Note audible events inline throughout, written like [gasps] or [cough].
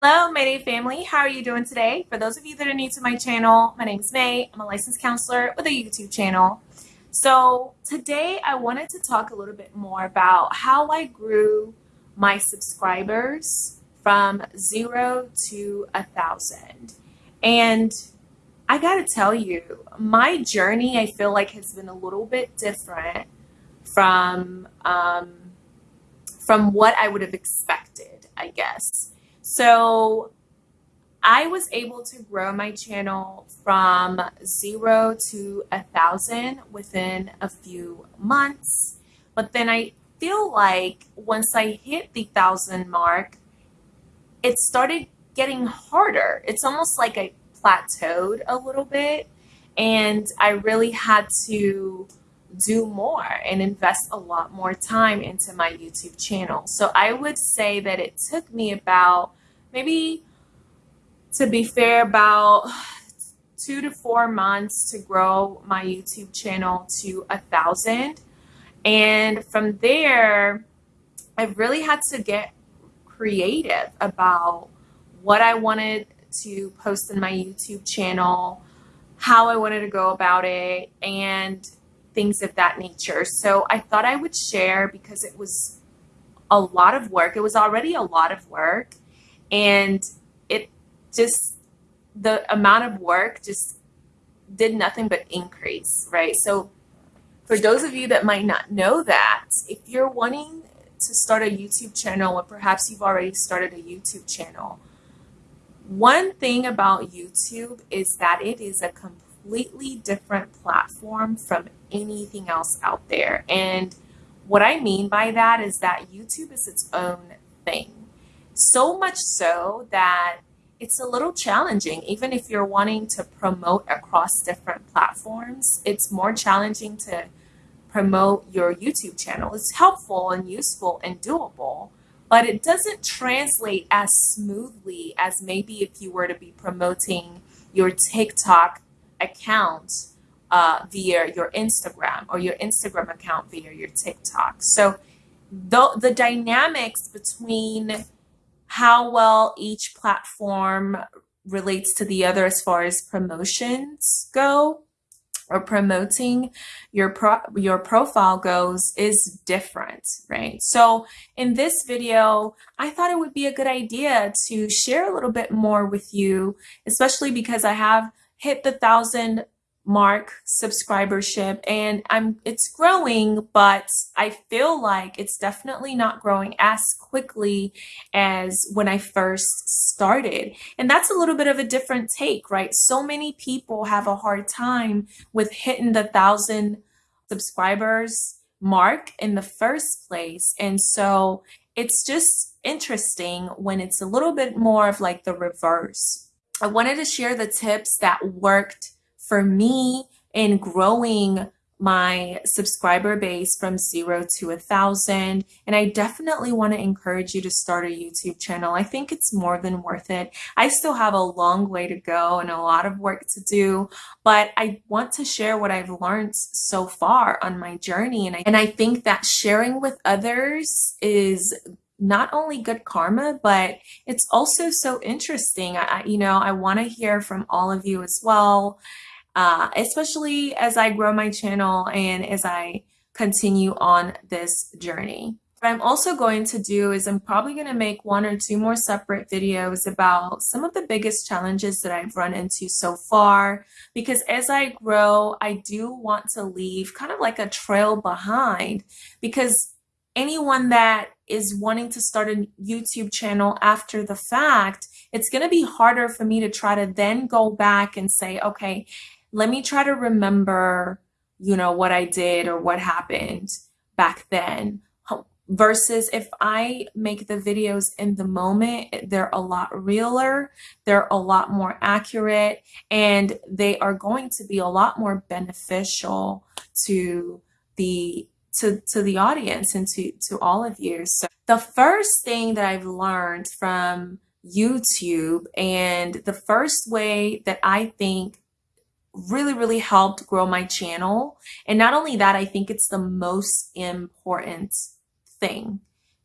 Hello, Mayday family. How are you doing today? For those of you that are new to my channel, my name is May. I'm a licensed counselor with a YouTube channel. So today I wanted to talk a little bit more about how I grew my subscribers from zero to a thousand. And I gotta tell you, my journey I feel like has been a little bit different from um, from what I would have expected, I guess. So I was able to grow my channel from zero to a thousand within a few months. But then I feel like once I hit the thousand mark, it started getting harder. It's almost like I plateaued a little bit and I really had to do more and invest a lot more time into my YouTube channel. So I would say that it took me about maybe to be fair about two to four months to grow my YouTube channel to a thousand. And from there, I really had to get creative about what I wanted to post in my YouTube channel, how I wanted to go about it, and things of that nature. So I thought I would share because it was a lot of work. It was already a lot of work. And it just, the amount of work just did nothing but increase, right? So for those of you that might not know that, if you're wanting to start a YouTube channel or perhaps you've already started a YouTube channel, one thing about YouTube is that it is a completely different platform from anything else out there. And what I mean by that is that YouTube is its own thing. So much so that it's a little challenging. Even if you're wanting to promote across different platforms, it's more challenging to promote your YouTube channel. It's helpful and useful and doable, but it doesn't translate as smoothly as maybe if you were to be promoting your TikTok account uh, via your Instagram or your Instagram account via your TikTok. So the, the dynamics between how well each platform relates to the other as far as promotions go or promoting your pro your profile goes is different, right? So in this video, I thought it would be a good idea to share a little bit more with you, especially because I have hit the thousand mark subscribership. And I'm it's growing but I feel like it's definitely not growing as quickly as when I first started. And that's a little bit of a different take right? So many people have a hard time with hitting the thousand subscribers mark in the first place. And so it's just interesting when it's a little bit more of like the reverse. I wanted to share the tips that worked for me in growing my subscriber base from zero to a thousand. And I definitely want to encourage you to start a YouTube channel. I think it's more than worth it. I still have a long way to go and a lot of work to do, but I want to share what I've learned so far on my journey. And I, and I think that sharing with others is not only good karma, but it's also so interesting. I, you know, I want to hear from all of you as well uh, especially as I grow my channel and as I continue on this journey. What I'm also going to do is I'm probably going to make one or two more separate videos about some of the biggest challenges that I've run into so far because as I grow, I do want to leave kind of like a trail behind because anyone that is wanting to start a YouTube channel after the fact, it's going to be harder for me to try to then go back and say, okay, let me try to remember, you know, what I did or what happened back then. Versus if I make the videos in the moment, they're a lot realer, they're a lot more accurate, and they are going to be a lot more beneficial to the to, to the audience and to, to all of you. So the first thing that I've learned from YouTube and the first way that I think really, really helped grow my channel. And not only that, I think it's the most important thing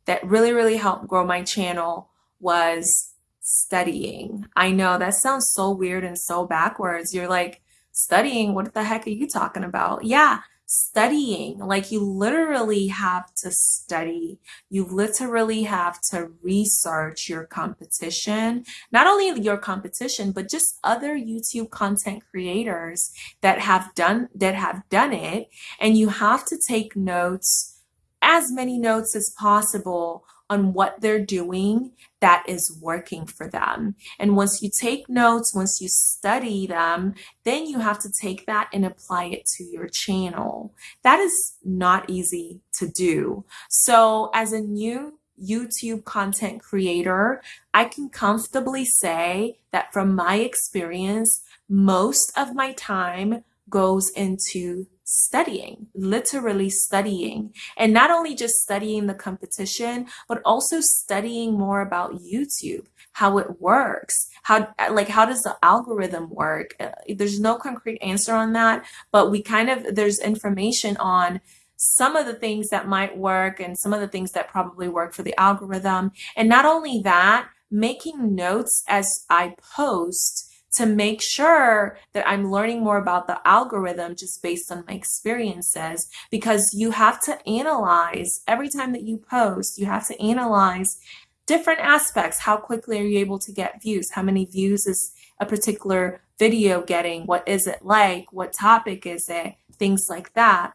that really, really helped grow my channel was studying. I know that sounds so weird and so backwards. You're like, studying? What the heck are you talking about? Yeah, studying. Like you literally have to study. You literally have to research your competition. Not only your competition, but just other YouTube content creators that have done that have done it. And you have to take notes, as many notes as possible on what they're doing that is working for them. And once you take notes, once you study them, then you have to take that and apply it to your channel. That is not easy to do. So as a new YouTube content creator, I can comfortably say that from my experience, most of my time goes into studying, literally studying, and not only just studying the competition, but also studying more about YouTube, how it works, how like how does the algorithm work? Uh, there's no concrete answer on that, but we kind of there's information on some of the things that might work and some of the things that probably work for the algorithm. And not only that, making notes as I post to make sure that I'm learning more about the algorithm just based on my experiences because you have to analyze every time that you post, you have to analyze different aspects. How quickly are you able to get views? How many views is a particular video getting? What is it like? What topic is it? Things like that.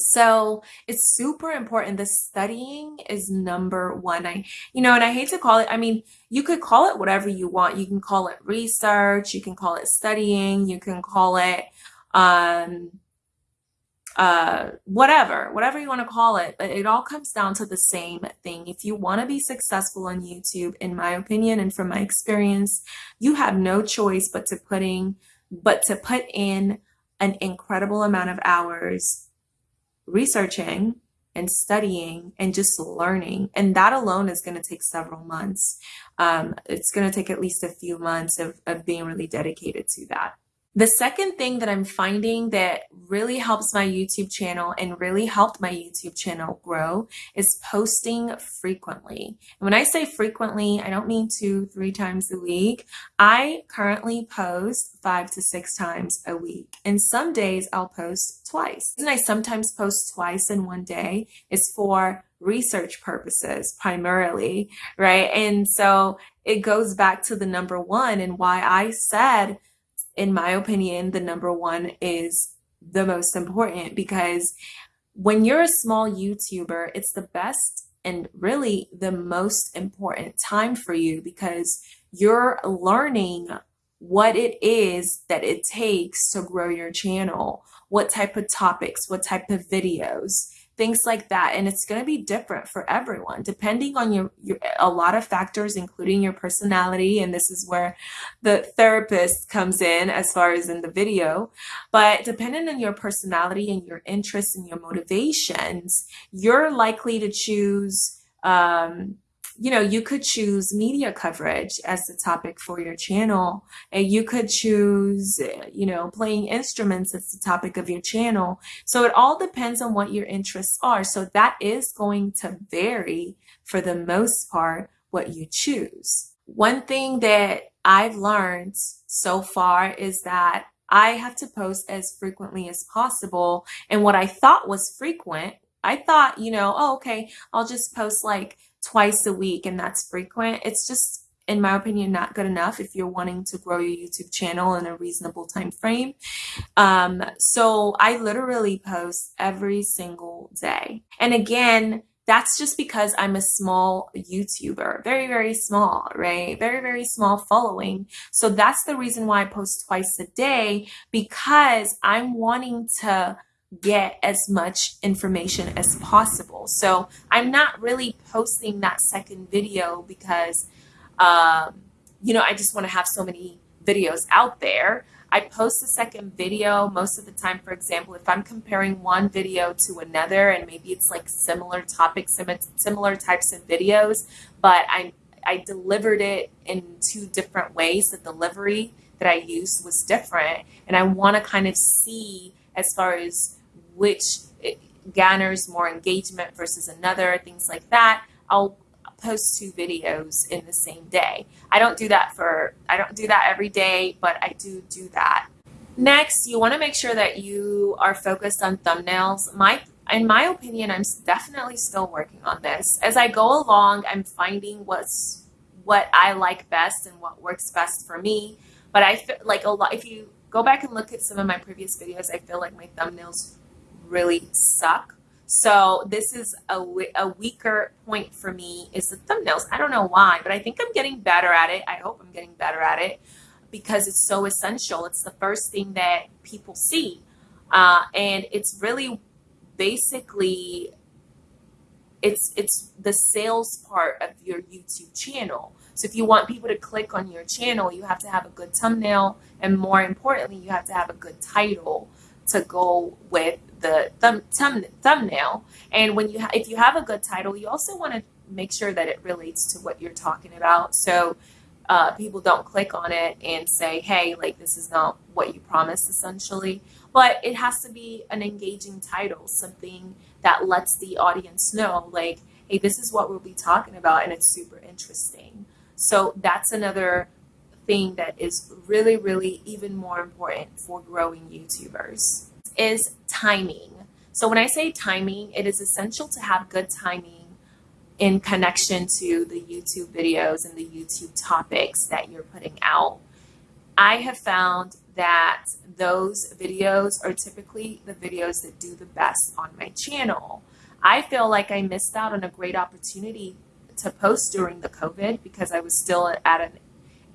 So it's super important. The studying is number one. I, you know, and I hate to call it, I mean, you could call it whatever you want. You can call it research, you can call it studying, you can call it, um, uh, whatever, whatever you want to call it, but it all comes down to the same thing. If you want to be successful on YouTube, in my opinion, and from my experience, you have no choice but to putting, but to put in an incredible amount of hours researching and studying and just learning. And that alone is going to take several months. Um, it's going to take at least a few months of, of being really dedicated to that. The second thing that I'm finding that really helps my YouTube channel and really helped my YouTube channel grow is posting frequently. And when I say frequently, I don't mean two, three times a week. I currently post five to six times a week. And some days I'll post twice. And I sometimes post twice in one day is for research purposes primarily, right? And so it goes back to the number one and why I said in my opinion, the number one is the most important because when you're a small YouTuber, it's the best and really the most important time for you because you're learning what it is that it takes to grow your channel, what type of topics, what type of videos, things like that. And it's going to be different for everyone, depending on your, your, a lot of factors, including your personality. And this is where the therapist comes in as far as in the video. But depending on your personality and your interests and your motivations, you're likely to choose, um, you know, you could choose media coverage as the topic for your channel, and you could choose, you know, playing instruments as the topic of your channel. So it all depends on what your interests are. So that is going to vary for the most part what you choose. One thing that I've learned so far is that I have to post as frequently as possible. And what I thought was frequent, I thought, you know, oh, okay, I'll just post like twice a week and that's frequent, it's just in my opinion not good enough if you're wanting to grow your YouTube channel in a reasonable time frame. Um, so I literally post every single day. And again, that's just because I'm a small YouTuber, very, very small, right? Very, very small following. So that's the reason why I post twice a day because I'm wanting to get as much information as possible. So I'm not really posting that second video because, um, you know, I just want to have so many videos out there. I post a second video most of the time, for example, if I'm comparing one video to another and maybe it's like similar topics, similar types of videos, but I, I delivered it in two different ways. The delivery that I used was different. And I want to kind of see as far as which garners more engagement versus another, things like that. I'll post two videos in the same day. I don't do that for, I don't do that every day, but I do do that. Next, you want to make sure that you are focused on thumbnails. My, in my opinion, I'm definitely still working on this. As I go along, I'm finding what's what I like best and what works best for me. But I feel like a lot, if you go back and look at some of my previous videos, I feel like my thumbnails really suck. So this is a, a weaker point for me is the thumbnails. I don't know why, but I think I'm getting better at it. I hope I'm getting better at it because it's so essential. It's the first thing that people see. Uh, and it's really basically it's it's the sales part of your YouTube channel. So if you want people to click on your channel, you have to have a good thumbnail and more importantly, you have to have a good title to go with the thumb, thumb, thumbnail. And when you if you have a good title, you also want to make sure that it relates to what you're talking about. So uh, people don't click on it and say, hey, like this is not what you promised essentially. But it has to be an engaging title, something that lets the audience know, like, hey, this is what we'll be talking about and it's super interesting. So that's another thing that is really, really even more important for growing YouTubers is timing. So when I say timing, it is essential to have good timing in connection to the YouTube videos and the YouTube topics that you're putting out. I have found that those videos are typically the videos that do the best on my channel. I feel like I missed out on a great opportunity to post during the COVID because I was still at an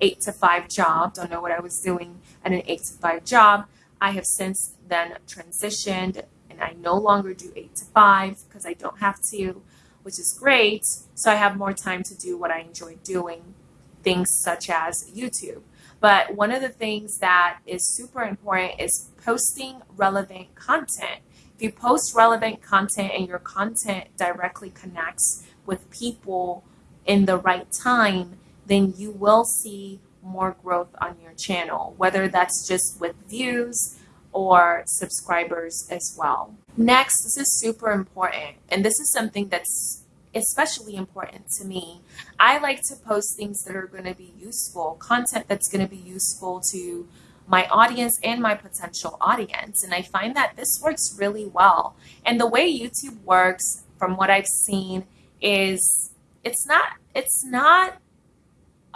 eight to five job. Don't know what I was doing at an eight to five job. I have since then transitioned and I no longer do eight to five because I don't have to, which is great. So I have more time to do what I enjoy doing, things such as YouTube. But one of the things that is super important is posting relevant content. If you post relevant content and your content directly connects with people in the right time, then you will see more growth on your channel, whether that's just with views or subscribers as well. Next, this is super important, and this is something that's especially important to me. I like to post things that are going to be useful, content that's going to be useful to my audience and my potential audience. And I find that this works really well. And the way YouTube works, from what I've seen, is it's not, it's not,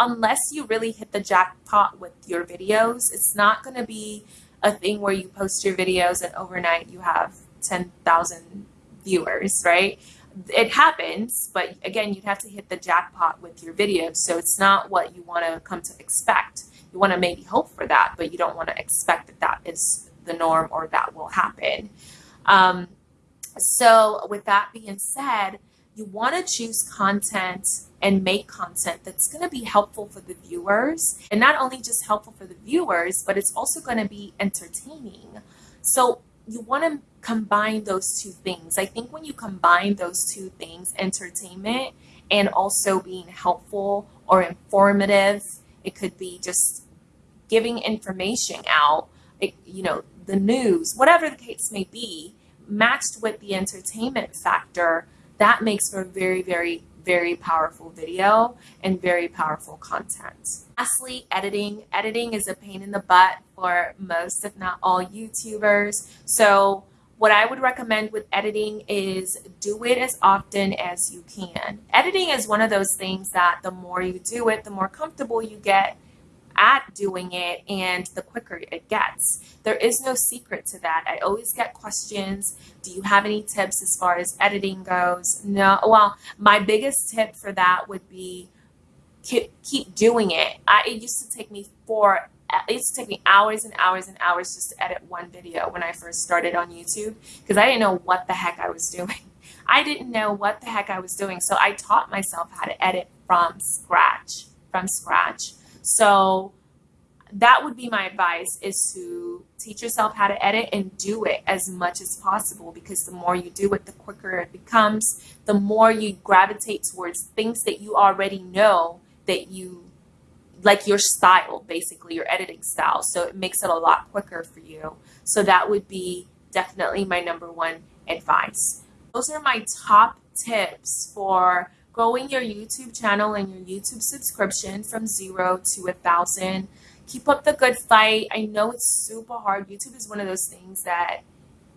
unless you really hit the jackpot with your videos, it's not going to be a thing where you post your videos and overnight you have 10,000 viewers, right? it happens, but again, you'd have to hit the jackpot with your videos. So it's not what you want to come to expect. You want to maybe hope for that, but you don't want to expect that that is the norm or that will happen. Um, so with that being said, you want to choose content and make content that's going to be helpful for the viewers and not only just helpful for the viewers, but it's also going to be entertaining. So you want to combine those two things. I think when you combine those two things, entertainment and also being helpful or informative, it could be just giving information out, it, you know, the news, whatever the case may be, matched with the entertainment factor, that makes for a very, very very powerful video and very powerful content. Lastly, editing. Editing is a pain in the butt for most, if not all YouTubers. So what I would recommend with editing is do it as often as you can. Editing is one of those things that the more you do it, the more comfortable you get at doing it and the quicker it gets. There is no secret to that. I always get questions. Do you have any tips as far as editing goes? No. Well, my biggest tip for that would be keep, keep doing it. I, it used to take me four it used to take me hours and hours and hours just to edit one video when I first started on YouTube because I didn't know what the heck I was [laughs] doing. I didn't know what the heck I was doing. So I taught myself how to edit from scratch, from scratch. So that would be my advice is to teach yourself how to edit and do it as much as possible because the more you do it, the quicker it becomes, the more you gravitate towards things that you already know that you like your style, basically your editing style. So it makes it a lot quicker for you. So that would be definitely my number one advice. Those are my top tips for growing your YouTube channel and your YouTube subscription from zero to a thousand. Keep up the good fight. I know it's super hard. YouTube is one of those things that,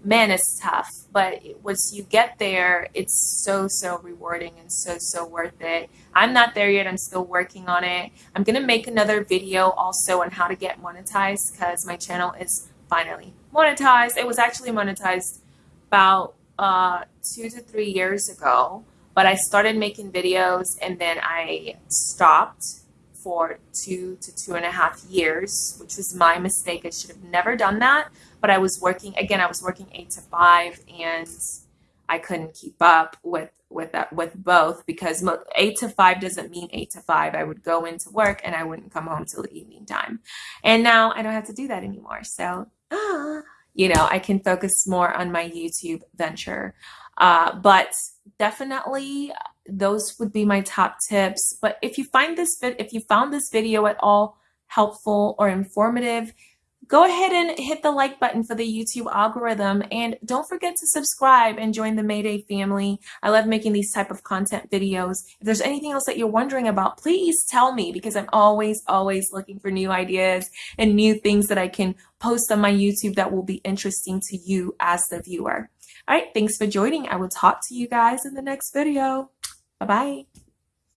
man, it's tough. But once you get there, it's so, so rewarding and so, so worth it. I'm not there yet. I'm still working on it. I'm going to make another video also on how to get monetized because my channel is finally monetized. It was actually monetized about uh, two to three years ago, but I started making videos and then I stopped for two to two and a half years, which was my mistake. I should have never done that. But I was working again. I was working eight to five, and I couldn't keep up with with that with both because eight to five doesn't mean eight to five. I would go into work and I wouldn't come home till the evening time, and now I don't have to do that anymore. So, ah, [gasps] you know, I can focus more on my YouTube venture. Uh, but definitely those would be my top tips. But if you find this if you found this video at all helpful or informative, go ahead and hit the like button for the YouTube algorithm and don't forget to subscribe and join the Mayday family. I love making these type of content videos. If there's anything else that you're wondering about, please tell me because I'm always, always looking for new ideas and new things that I can post on my YouTube that will be interesting to you as the viewer. All right, thanks for joining. I will talk to you guys in the next video. Bye-bye.